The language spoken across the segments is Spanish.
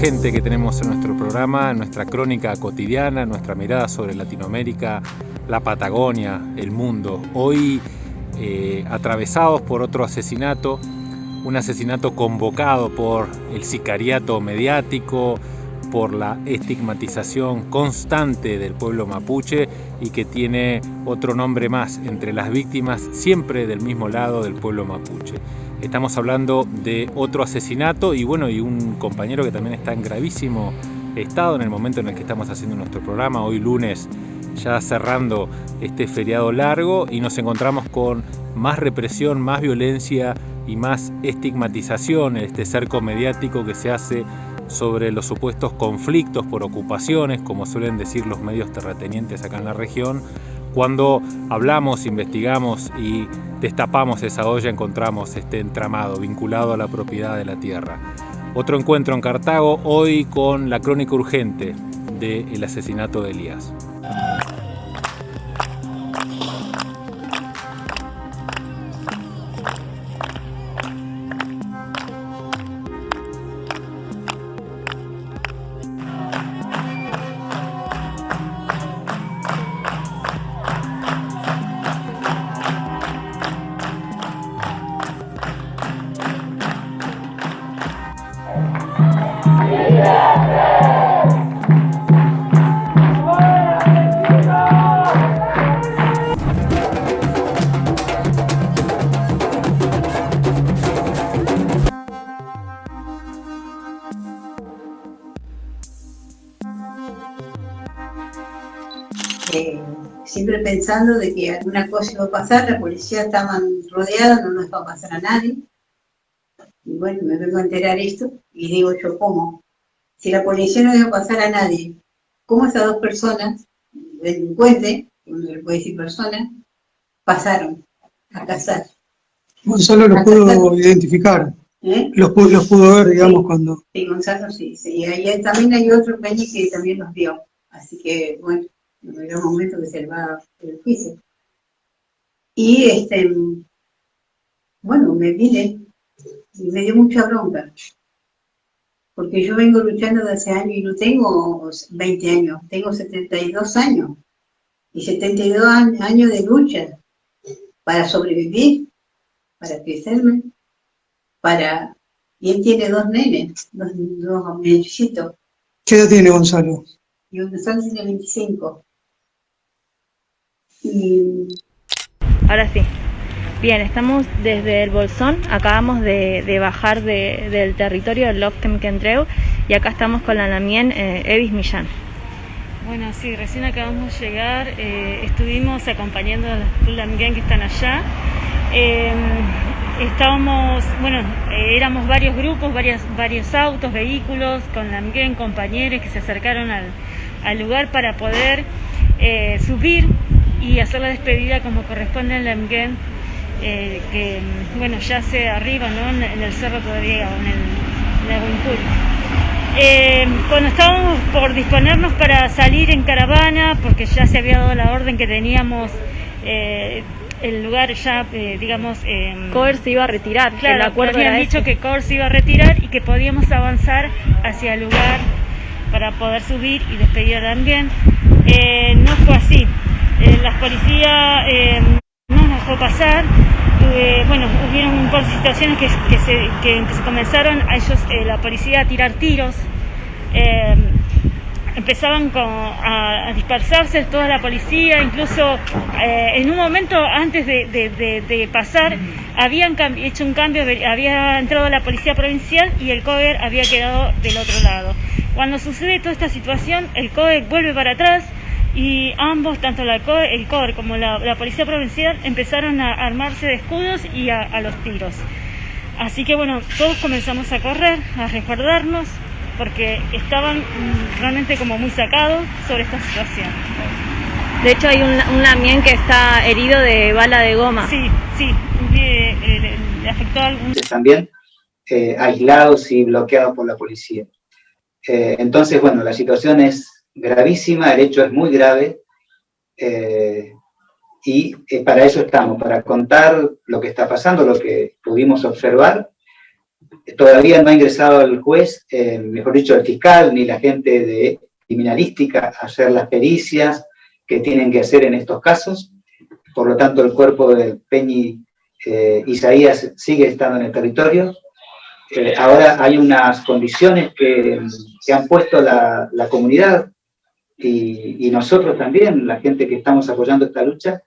urgente que tenemos en nuestro programa, nuestra crónica cotidiana, nuestra mirada sobre Latinoamérica, la Patagonia, el mundo. Hoy eh, atravesados por otro asesinato, un asesinato convocado por el sicariato mediático, por la estigmatización constante del pueblo mapuche y que tiene otro nombre más entre las víctimas siempre del mismo lado del pueblo mapuche. Estamos hablando de otro asesinato y bueno, y un compañero que también está en gravísimo estado en el momento en el que estamos haciendo nuestro programa, hoy lunes ya cerrando este feriado largo y nos encontramos con más represión, más violencia y más estigmatización, este cerco mediático que se hace sobre los supuestos conflictos por ocupaciones, como suelen decir los medios terratenientes acá en la región. Cuando hablamos, investigamos y destapamos esa olla encontramos este entramado vinculado a la propiedad de la tierra. Otro encuentro en Cartago, hoy con la crónica urgente del asesinato de Elías. Pensando de que alguna cosa iba a pasar, la policía estaban rodeada, no nos va a pasar a nadie. Y bueno, me vengo a enterar esto y digo yo, ¿cómo? Si la policía no iba a pasar a nadie, ¿cómo esas dos personas, delincuentes, uno le puede decir personas, pasaron a cazar? Gonzalo los pudo identificar. ¿Eh? Los, los, pudo ver, digamos, cuando... Sí, Gonzalo sí, sí. Y ahí también hay otro Peñi que también los vio. Así que, bueno, era un momento que se va el juicio. Y este, bueno, me vine y me dio mucha bronca. Porque yo vengo luchando desde hace años y no tengo 20 años, tengo 72 años. Y 72 años de lucha para sobrevivir, para crecerme, para... Y él tiene dos nenes, dos, dos ¿Qué edad tiene Gonzalo? Y Gonzalo tiene 25. Ahora sí. Bien, estamos desde el Bolsón, acabamos de, bajar del territorio del Loftem Kentreu y acá estamos con la Lamien eh, Evis Millán. Bueno, sí, recién acabamos de llegar, eh, estuvimos acompañando a los Lamien que están allá. Em, estábamos, bueno, eh, éramos varios grupos, varios, varios autos, vehículos, con Lamien, compañeros que se acercaron al lugar para poder subir y hacer la despedida como corresponde en la MGEN, eh, que bueno, ya se arriba ¿no? en, el cerro todavía, en el, en eh, cuando estábamos por disponernos para salir en caravana, porque ya se había dado la orden que teníamos eh, el lugar ya, digamos... Coer se iba a retirar, claro, el acuerdo habían dicho que Coer se iba a retirar y que podíamos avanzar hacia el lugar para poder subir y despedir también. no fue así. Eh, las policías eh, no nos dejó pasar, bueno, hubieron un par de situaciones que, se, que, se, comenzaron a ellos, eh, la policía a tirar tiros, empezaban a, dispersarse toda la policía, incluso en un momento antes de, pasar habían hecho un cambio, había entrado la policía provincial y el COER había quedado del otro lado. Cuando sucede toda esta situación, el COER vuelve para atrás, y ambos, tanto la el COR como la, Policía Provincial, empezaron a armarse de escudos y a, los tiros. Así que bueno, todos comenzamos a correr, a resguardarnos, porque estaban mm, realmente como muy sacados sobre esta situación. De hecho hay un, un lamien que está herido de bala de goma. Sí, sí, le, afectó a algún... También eh, aislados y bloqueados por la policía. Eh, entonces, bueno, la situación es gravísima, el hecho es muy grave, eh, y eh, para eso estamos, para contar lo que está pasando, lo que pudimos observar, todavía no ha ingresado el juez, eh, mejor dicho, el fiscal, ni la gente de criminalística a hacer las pericias que tienen que hacer en estos casos. Por lo tanto, el cuerpo de Peñi eh, Isaías sigue estando en el territorio. Eh, ahora hay unas condiciones que, se han puesto la, comunidad y, nosotros también, la gente que estamos apoyando esta lucha,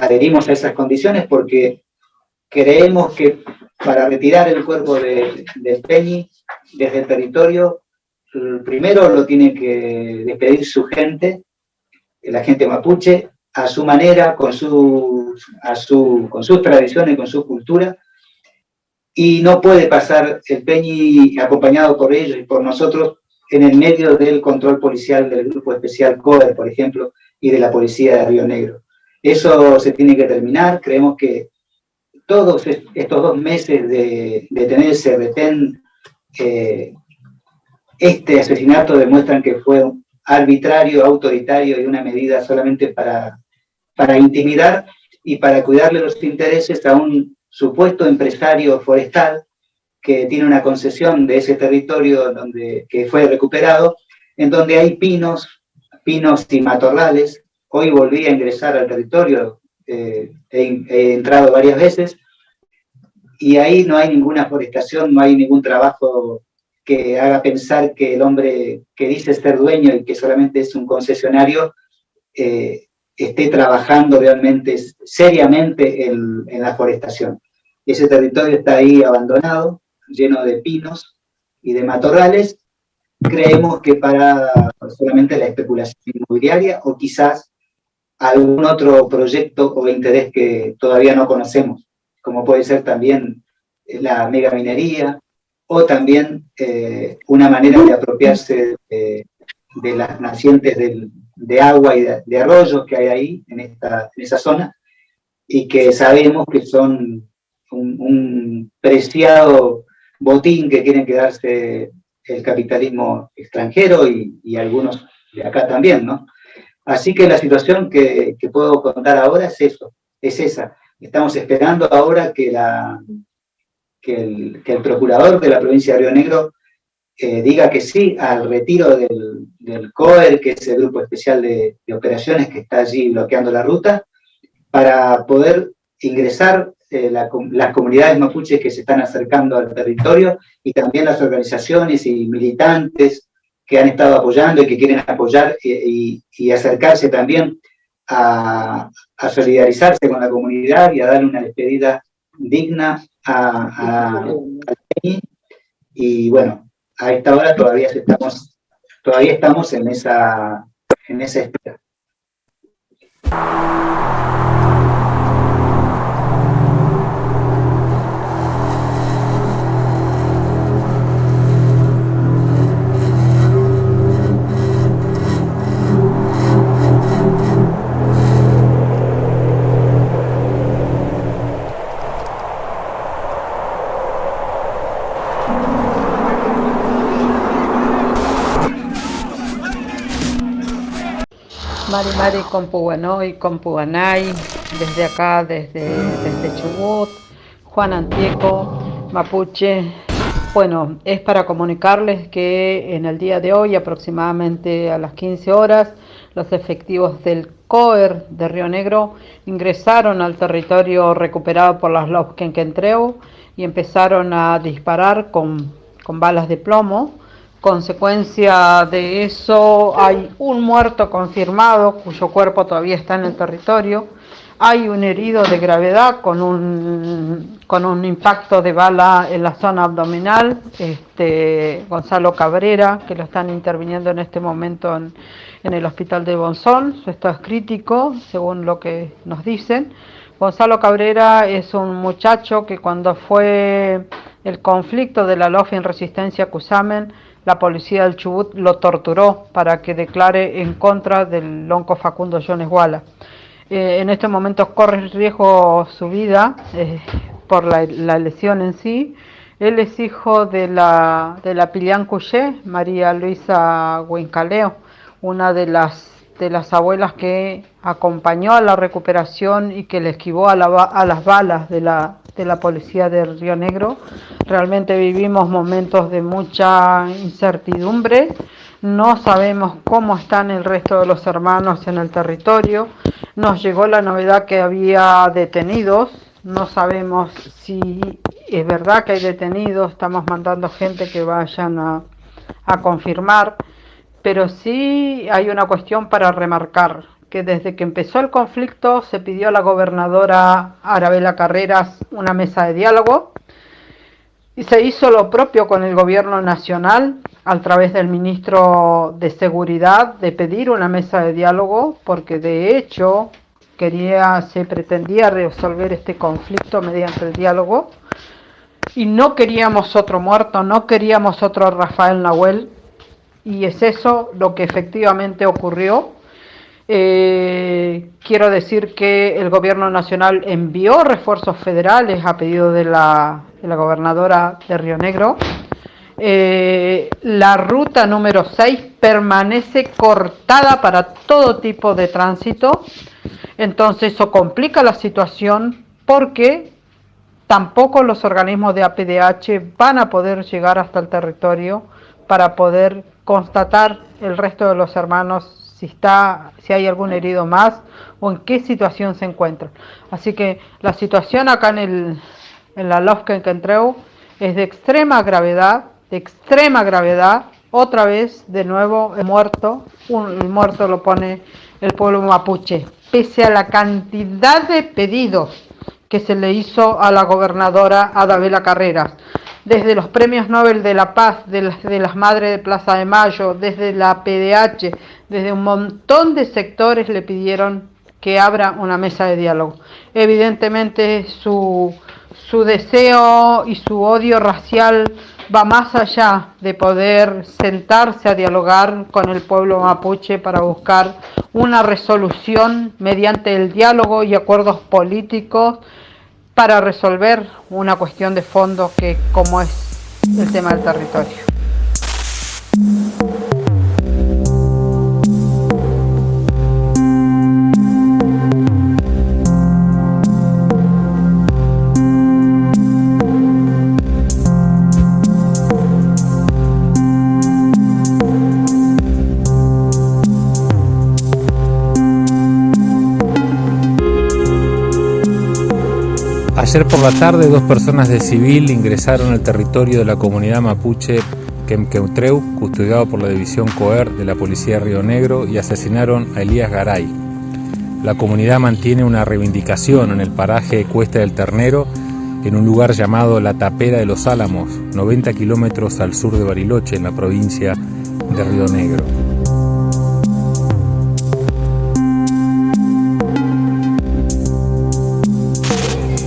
adherimos a esas condiciones porque creemos que para retirar el cuerpo de, del Peñi desde el territorio, primero lo tiene que despedir su gente, la gente mapuche, a su manera, con, su, a su, con sus tradiciones, con su cultura, y no puede pasar el Peñi acompañado por ellos y por nosotros en el medio del control policial del Grupo Especial CODER, por ejemplo, y de la Policía de Río Negro. Eso se tiene que terminar, creemos que todos estos dos meses de, tener ese retén, eh, este asesinato demuestran que fue arbitrario, autoritario y una medida solamente para, para intimidar y para cuidarle los intereses a un supuesto empresario forestal que tiene una concesión de ese territorio donde, que fue recuperado, en donde hay pinos, pinos y matorrales. Hoy volví a ingresar al territorio eh, he, entrado varias veces, y ahí no hay ninguna forestación, no hay ningún trabajo que haga pensar que el hombre que dice ser dueño y que solamente es un concesionario, eh, esté trabajando realmente, seriamente en, en, la forestación. Ese territorio está ahí abandonado, lleno de pinos y de matorrales. Creemos que para solamente la especulación inmobiliaria o quizás algún otro proyecto o interés que todavía no conocemos, como puede ser también eh, la megaminería, o también eh, una manera de apropiarse de, las nacientes de agua y de, arroyos que hay ahí, en, esta, en esa zona, y que sabemos que son un, preciado botín que quieren quedarse el capitalismo extranjero y, algunos de acá también, ¿no? Así que la situación que, puedo contar ahora es eso, es esa. Estamos esperando ahora que, la, que, el, procurador de la provincia de Río Negro eh, diga que sí al retiro del, del, COER, que es el Grupo Especial de, Operaciones que está allí bloqueando la ruta, para poder ingresar eh, las comunidades mapuches que se están acercando al territorio y también las organizaciones y militantes que han estado apoyando y que quieren apoyar y, acercarse también a, solidarizarse con la comunidad y a darle una despedida digna a, a, y bueno, a esta hora todavía estamos, todavía estamos en esa, en esa espera. Mari Mari Compuanoy, Compuanay, desde acá, desde, desde Chubut, Juan Antieco, Mapuche. Bueno, es para comunicarles que en el día de hoy, aproximadamente a las 15 horas, los efectivos del COER de Río Negro ingresaron al territorio recuperado por las Lobkenkentreu y empezaron a disparar con, con balas de plomo Consecuencia de eso hay un muerto confirmado cuyo cuerpo todavía está en el territorio. Hay un herido de gravedad con un, con un impacto de bala en la zona abdominal, este, Gonzalo Cabrera, que lo están interviniendo en este momento en, en el hospital de Bonzón. Su es crítico, según lo que nos dicen. Gonzalo Cabrera es un muchacho que cuando fue el conflicto de la LOF en resistencia Cusamen, la policía del Chubut lo torturó para que declare en contra del lonco Facundo Jones Walla. Eh, en este momento corre riesgo su vida eh, por la, lesión en sí. Él es hijo de la, de la Pilian Couché, María Luisa Huencaleo, una de las de las abuelas que acompañó a la recuperación y que le esquivó a, a las balas de la, de la policía de Río Negro. Realmente vivimos momentos de mucha incertidumbre, no sabemos cómo están el resto de los hermanos en el territorio, nos llegó la novedad que había detenidos, no sabemos si es verdad que hay detenidos, estamos mandando gente que vayan a, a confirmar, pero sí hay una cuestión para remarcar, que desde que empezó el conflicto se pidió a la gobernadora Arabela Carreras una mesa de diálogo y se hizo lo propio con el gobierno nacional a través del ministro de Seguridad de pedir una mesa de diálogo porque de hecho quería se pretendía resolver este conflicto mediante el diálogo y no queríamos otro muerto, no queríamos otro Rafael Nahuel y es eso lo que efectivamente ocurrió eh, quiero decir que el gobierno nacional envió refuerzos federales a pedido de la, gobernadora de Río Negro. Eh, la ruta número 6 permanece cortada para todo tipo de tránsito, entonces eso complica la situación porque tampoco los organismos de APDH van a poder llegar hasta el territorio para poder constatar el resto de los hermanos si está, si hay algún herido más o en qué situación se encuentra. Así que la situación acá en, el, en la Lofka en Kentreu es de extrema gravedad, de extrema gravedad. Otra vez, de nuevo, muerto, un, el muerto lo pone el pueblo mapuche, pese a la cantidad de pedidos que se le hizo a la gobernadora Adabela Carreras desde los premios Nobel de la Paz, de las, Madres de Plaza de Mayo, desde la PDH, desde un montón de sectores le pidieron que abra una mesa de diálogo. Evidentemente su, su deseo y su odio racial va más allá de poder sentarse a dialogar con el pueblo mapuche para buscar una resolución mediante el diálogo y acuerdos políticos para resolver una cuestión de fondo que como es el tema del territorio. Ayer por la tarde dos personas de civil ingresaron al territorio de la comunidad mapuche Quemqueutreu, custodiado por la división COER de la Policía de Río Negro, y asesinaron a Elías Garay. La comunidad mantiene una reivindicación en el paraje Cuesta del Ternero, en un lugar llamado La Tapera de los Álamos, 90 kilómetros al sur de Bariloche, en la provincia de Río Negro.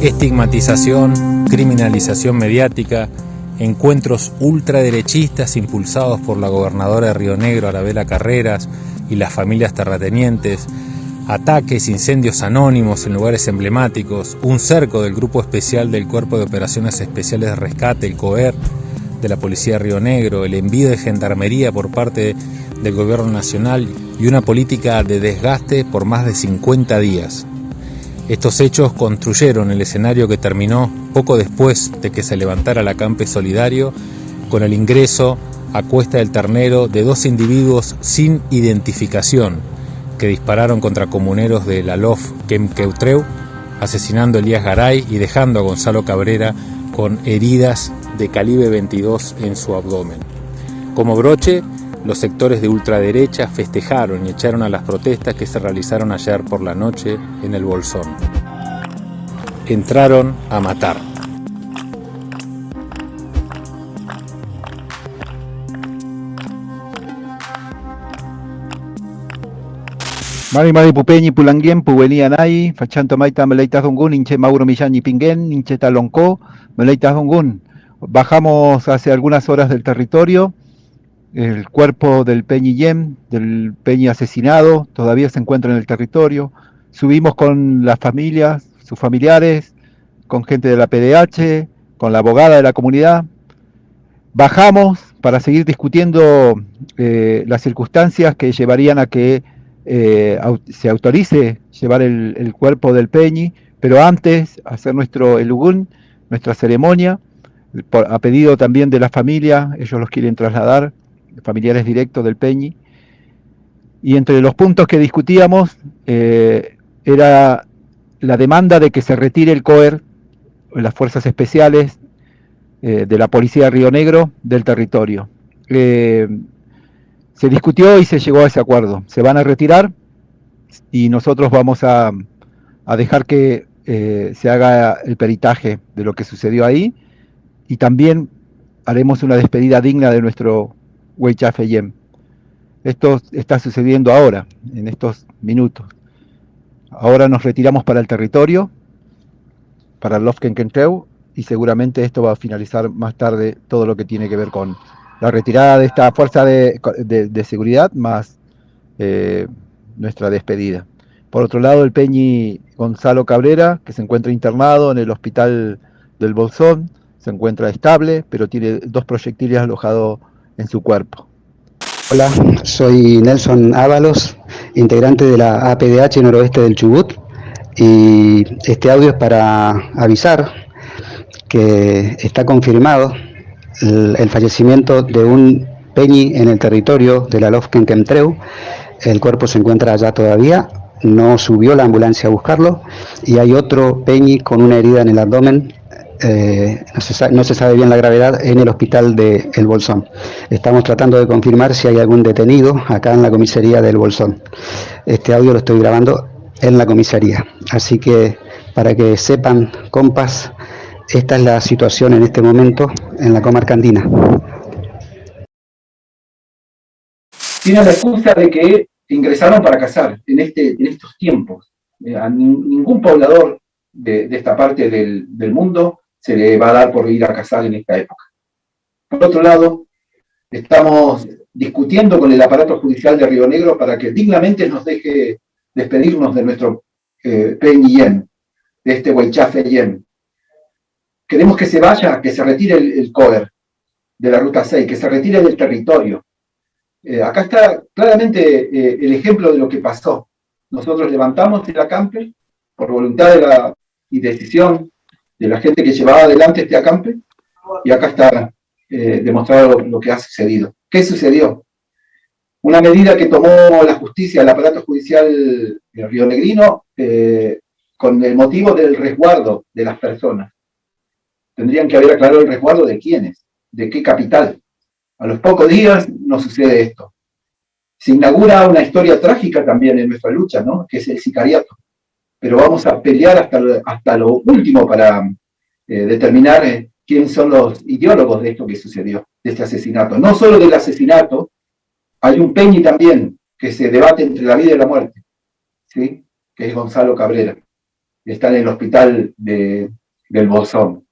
Estigmatización, criminalización mediática, encuentros ultraderechistas impulsados por la gobernadora de Río Negro, Arabela Carreras, y las familias terratenientes, ataques, incendios anónimos en lugares emblemáticos, un cerco del Grupo Especial del Cuerpo de Operaciones Especiales de Rescate, el COER, de la Policía de Río Negro, el envío de gendarmería por parte del Gobierno Nacional y una política de desgaste por más de 50 días. Estos hechos construyeron el escenario que terminó poco después de que se levantara la Campe Solidario con el ingreso a Cuesta del Ternero de dos individuos sin identificación que dispararon contra comuneros de la LOF Quemqueutreu, asesinando a Elías Garay y dejando a Gonzalo Cabrera con heridas de calibre 22 en su abdomen. Como broche, los sectores de ultraderecha festejaron y echaron a las protestas que se realizaron ayer por la noche en el Bolsón. Entraron a matar. Mari Mari Pupeñi Pulangien, Puelí Anay, Fachanto Maita Meleitas Dongun, Inche Mauro Millán y Inche Talonco, Meleitas Dongun. Bajamos hace algunas horas del territorio, el cuerpo del Peñi Yem, del Peñi asesinado, todavía se encuentra en el territorio. Subimos con las familias, sus familiares, con gente de la PDH, con la abogada de la comunidad. Bajamos para seguir discutiendo eh, las circunstancias que llevarían a que eh, se autorice llevar el, cuerpo del Peñi, pero antes hacer nuestro Elugún, nuestra ceremonia, a pedido también de la familia, ellos los quieren trasladar, familiares directos del Peñi, y entre los puntos que discutíamos eh, era la demanda de que se retire el COER, las fuerzas especiales eh, de la Policía de Río Negro, del territorio. Eh, se discutió y se llegó a ese acuerdo. Se van a retirar y nosotros vamos a, dejar que se haga el peritaje de lo que sucedió ahí y también haremos una despedida digna de nuestro Weichafeyem. Esto está sucediendo ahora, en estos minutos. Ahora nos retiramos para el territorio, para el Lofkenkentreu, y seguramente esto va a finalizar más tarde todo lo que tiene que ver con la retirada de esta fuerza de, seguridad más eh, nuestra despedida. Por otro lado, el Peñi Gonzalo Cabrera, que se encuentra internado en el hospital del Bolsón, se encuentra estable, pero tiene dos proyectiles alojados en su cuerpo. Hola, soy Nelson Ábalos, integrante de la APDH noroeste del Chubut y este audio es para avisar que está confirmado el, fallecimiento de un peñi en el territorio de la Lofken Kemtreu. El cuerpo se encuentra allá todavía, no subió la ambulancia a buscarlo y hay otro peñi con una herida en el abdomen eh, no, se sabe, bien la gravedad en el hospital de El Bolsón. Estamos tratando de confirmar si hay algún detenido acá en la comisaría del Bolsón. Este audio lo estoy grabando en la comisaría. Así que para que sepan, compas, esta es la situación en este momento en la comarca andina. Tiene la excusa de que ingresaron para cazar en, este, en estos tiempos. Eh, a ningún poblador de, esta parte del, mundo se le va a dar por ir a cazar en esta época. Por otro lado, estamos discutiendo con el aparato judicial de Río Negro para que dignamente nos deje despedirnos de nuestro eh, de este Huaychafe Yen. Queremos que se vaya, que se retire el, COER de la Ruta 6, que se retire del territorio. Eh, acá está claramente eh, el ejemplo de lo que pasó. Nosotros levantamos el acampe por voluntad de la, y decisión de la gente que llevaba adelante este acampe, y acá está eh, demostrado lo, que ha sucedido. ¿Qué sucedió? Una medida que tomó la justicia, el aparato judicial Río Negrino, eh, con el motivo del resguardo de las personas. Tendrían que haber aclarado el resguardo de quiénes, de qué capital. A los pocos días no sucede esto. Se inaugura una historia trágica también en nuestra lucha, ¿no? que es el sicariato pero vamos a pelear hasta hasta lo último para eh, determinar eh, quiénes son los ideólogos de esto que sucedió, de este asesinato. No solo del asesinato, hay un peñi también que se debate entre la vida y la muerte, ¿sí? que es Gonzalo Cabrera, está en el hospital de, del Bolsón.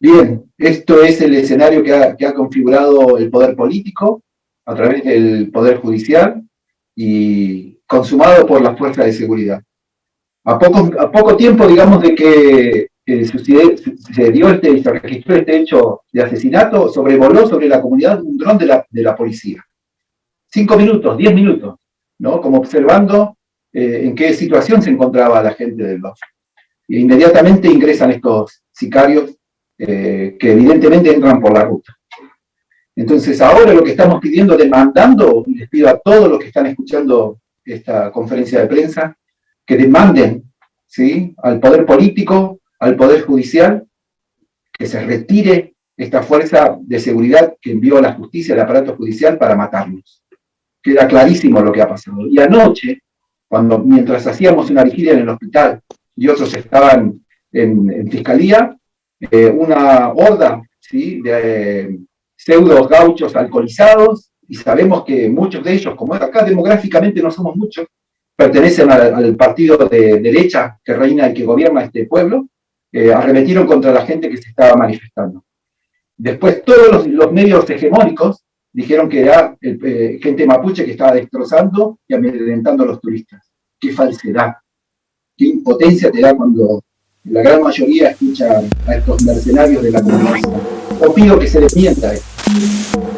Bien, esto es el escenario que ha, que ha configurado el poder político a través del poder judicial y consumado por las fuerzas de seguridad. A poco, tiempo, digamos, de que se, dio este, se registró este hecho de asesinato, sobrevoló sobre la comunidad un dron de la, policía. Cinco minutos, diez minutos, ¿no? Como observando eh, en qué situación se encontraba la gente del BOF. E inmediatamente ingresan estos sicarios eh, que evidentemente entran por la ruta. Entonces ahora lo que estamos pidiendo, demandando, les pido a todos los que están escuchando esta conferencia de prensa, que demanden ¿sí? al poder político, al poder judicial, que se retire esta fuerza de seguridad que envió a la justicia, al aparato judicial, para matarnos. Queda clarísimo lo que ha pasado. Y anoche, cuando mientras hacíamos una vigilia en el hospital y otros estaban en, fiscalía, eh, una horda ¿sí? de eh, pseudos gauchos alcoholizados, y sabemos que muchos de ellos, como acá demográficamente no somos muchos, pertenecen al, partido de derecha que reina y que gobierna este pueblo, eh, arremetieron contra la gente que se estaba manifestando. Después todos los, medios hegemónicos dijeron que era eh, gente mapuche que estaba destrozando y amedrentando a los turistas. ¡Qué falsedad! ¡Qué impotencia te da cuando la gran mayoría escucha a estos mercenarios de la comunidad! Os pido que se desmienta esto.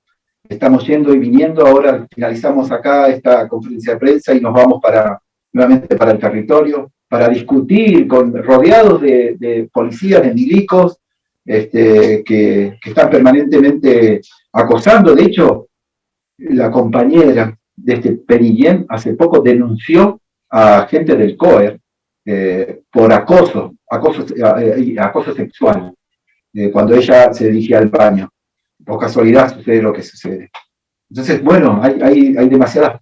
estamos yendo y viniendo, ahora finalizamos acá esta conferencia de prensa y nos vamos para nuevamente para el territorio, para discutir con rodeados de, policías, de milicos, este, que, están permanentemente acosando. De hecho, la compañera de este Perillén hace poco denunció a gente del COER eh, por acoso, acoso, eh, acoso sexual, eh, cuando ella se dirigía al baño por casualidad sucede lo que sucede. Entonces, bueno, hay, hay, demasiadas,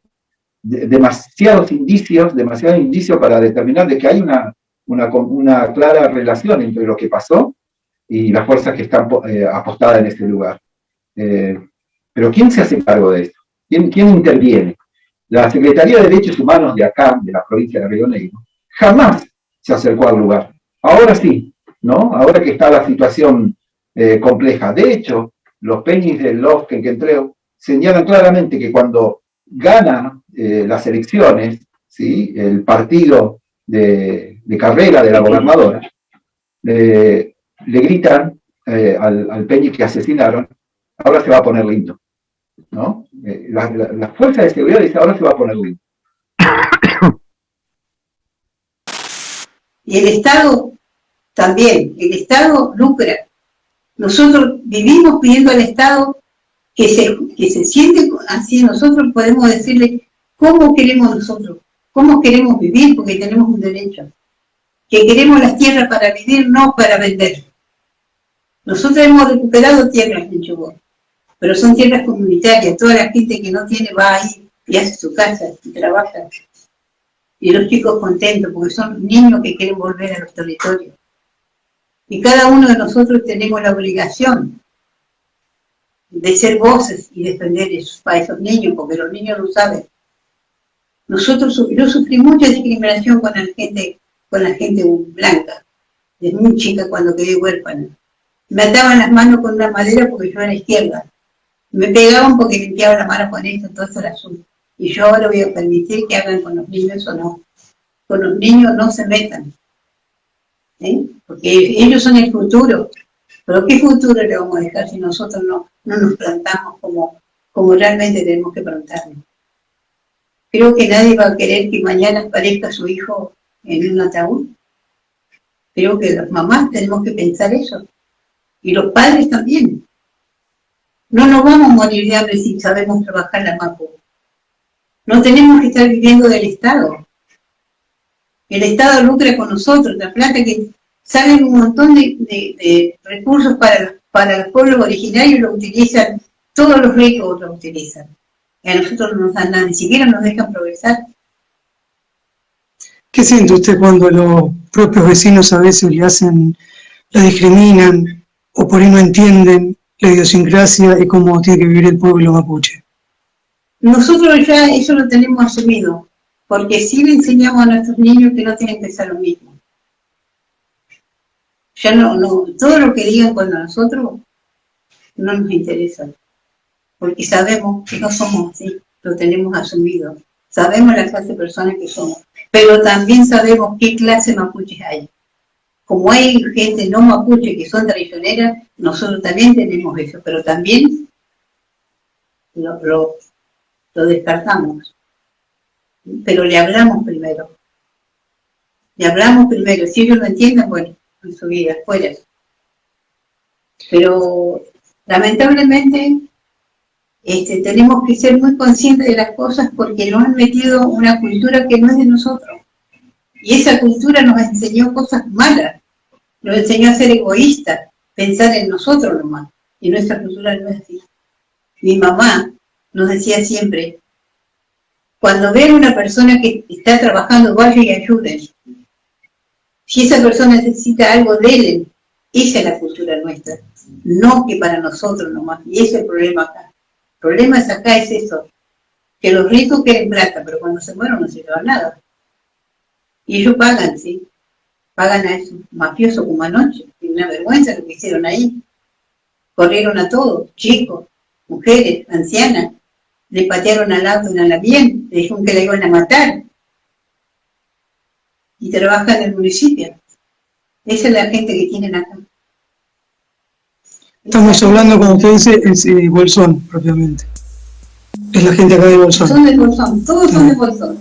demasiados indicios, demasiados indicios para determinar de que hay una, una, clara relación entre lo que pasó y las fuerzas que están eh, apostadas en ese lugar. Eh, pero ¿quién se hace cargo de esto? ¿Quién, ¿Quién interviene? La Secretaría de Derechos Humanos de acá, de la provincia de Río Negro, jamás se acercó al lugar. Ahora sí, ¿no? Ahora que está la situación eh, compleja. De hecho, los peñis del LOF que entrego señalan claramente que cuando gana eh, las elecciones, ¿sí? el partido de, carrera de la gobernadora, le gritan eh, al, al peñi que asesinaron, ahora se va a poner lindo. ¿no? Eh, la, la, fuerza de seguridad dice, ahora se va a poner lindo. Y el Estado también, el Estado lucra nosotros vivimos pidiendo al Estado que se, que se siente así, nosotros podemos decirle cómo queremos nosotros, cómo queremos vivir, porque tenemos un derecho. Que queremos las tierras para vivir, no para vender. Nosotros hemos recuperado tierras en Chubut, pero son tierras comunitarias. Toda la gente que no tiene va ahí y hace su casa y trabaja. Y los chicos contentos, porque son niños que quieren volver a los territorios. Y cada uno de nosotros tenemos la obligación de ser voces y defender esos, a esos niños, porque los niños lo saben. Nosotros, yo sufrí mucha discriminación con la gente, con la gente blanca, desde muy chica cuando quedé huérfana. Me ataban las manos con una madera porque yo era izquierda. Me pegaban porque limpiaba la mano con esto, todo eso era azul. Y yo ahora voy a permitir que hagan con los niños o no. Con los niños no se metan. Porque ellos son el futuro. Pero ¿qué futuro le vamos a dejar si nosotros no, no nos plantamos como, como realmente tenemos que plantarnos? Creo que nadie va a querer que mañana aparezca su hijo en un ataúd. Creo que las mamás tenemos que pensar eso. Y los padres también. No nos vamos a morir de hambre si sabemos trabajar la MAPO. No tenemos que estar viviendo del Estado. El Estado lucra con nosotros, la plata que salen un montón de, recursos para, para el pueblo originario lo utilizan, todos los ricos lo utilizan. Y a nosotros no nos dan nada, ni siquiera nos dejan progresar. ¿Qué siente usted cuando los propios vecinos a veces le hacen, la discriminan o por ahí no entienden la idiosincrasia y cómo tiene que vivir el pueblo mapuche? Nosotros ya eso lo tenemos asumido, porque sí le enseñamos a nuestros niños que no tienen que ser lo mismo ya no, no, todo lo que digan cuando nosotros no nos interesa, porque sabemos que no somos así, lo tenemos asumido, sabemos la clase de personas que somos, pero también sabemos qué clase de mapuches hay. Como hay gente no mapuche que son traicioneras, nosotros también tenemos eso, pero también lo, lo, lo descartamos. Pero le hablamos primero. Le hablamos primero. Si ellos lo entienden, bueno, en su vida fuera. Pero lamentablemente este, tenemos que ser muy conscientes de las cosas porque nos han metido una cultura que no es de nosotros. Y esa cultura nos enseñó cosas malas, nos enseñó a ser egoístas, pensar en nosotros nomás. Y nuestra cultura no es así. Mi mamá nos decía siempre, cuando vean una persona que está trabajando, vaya y ayuden Si esa persona necesita algo, de él, Esa es la cultura nuestra. No que para nosotros nomás. Y ese es el problema acá. El problema es acá es eso. Que los ricos quieren plata, pero cuando se mueren no se llevan nada. Y ellos pagan, ¿sí? Pagan a esos mafiosos como anoche. Y una vergüenza lo que hicieron ahí. Corrieron a todos, chicos, mujeres, ancianas. Le patearon al auto en la bien, le dijeron que le iban a matar y trabaja en el municipio. Esa es la gente que tienen acá. Estamos hablando, como usted dice, es eh, Bolsón, propiamente. Es la gente acá de Bolsón. Son de Bolsón, todos son de Bolsón.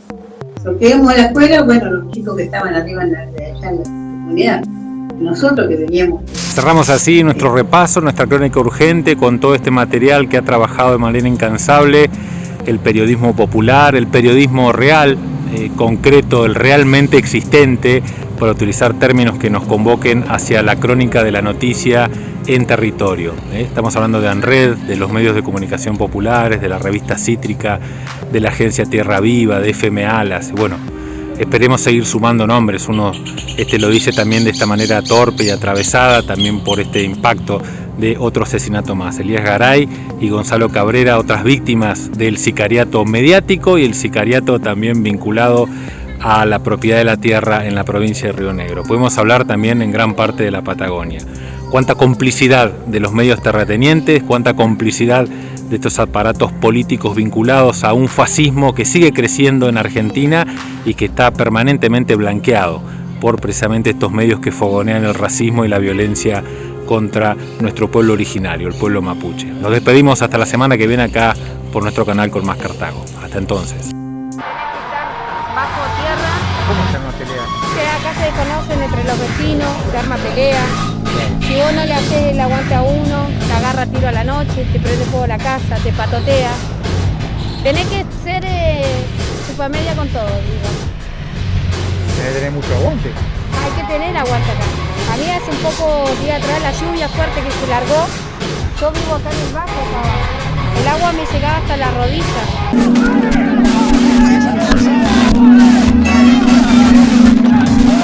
Los que íbamos a la escuela, bueno, los chicos que estaban arriba en la, allá en la comunidad. Nosotros que veníamos. Cerramos así nuestro repaso, nuestra crónica urgente, con todo este material que ha trabajado de manera incansable el periodismo popular, el periodismo real, eh, concreto, el realmente existente, para utilizar términos que nos convoquen hacia la crónica de la noticia en territorio. ¿eh? Estamos hablando de ANRED, de los medios de comunicación populares, de la revista Cítrica, de la agencia Tierra Viva, de FM Alas, bueno, esperemos seguir sumando nombres, uno este lo dice también de esta manera torpe y atravesada, también por este impacto de otro asesinato más. Elías Garay y Gonzalo Cabrera, otras víctimas del sicariato mediático y el sicariato también vinculado a la propiedad de la tierra en la provincia de Río Negro. Podemos hablar también en gran parte de la Patagonia. Cuánta complicidad de los medios terratenientes, cuánta complicidad de estos aparatos políticos vinculados a un fascismo que sigue creciendo en Argentina y que está permanentemente blanqueado por precisamente estos medios que fogonean el racismo y la violencia contra nuestro pueblo originario, el pueblo mapuche. Nos despedimos hasta la semana que viene acá por nuestro canal con más Cartago. Hasta entonces. Bajo tierra. ¿Cómo se arma pelea? Que acá se conocen entre los vecinos, se arma pelea. Si vos no le haces el aguante a uno, te agarra tiro a la noche, te prende fuego la casa, te patotea. Tenés que ser eh, media con todo, digo. Tenés que tener mucho aguante. Hay que tener aguante acá. A mí hace un poco día atrás la lluvia fuerte que se largó. Yo vivo acá en el bajo, El agua me llegaba hasta la rodilla.